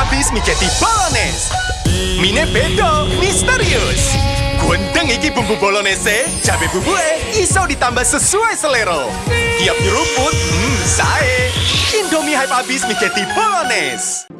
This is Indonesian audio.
abis miketi bolognese. Mine beda, misterius. Gwendeng iki bumbu bolognese, cabe bubue iso ditambah sesuai selero, Tiap nyeruput, hmm, sae. Indomie hype abis miketi bolognese.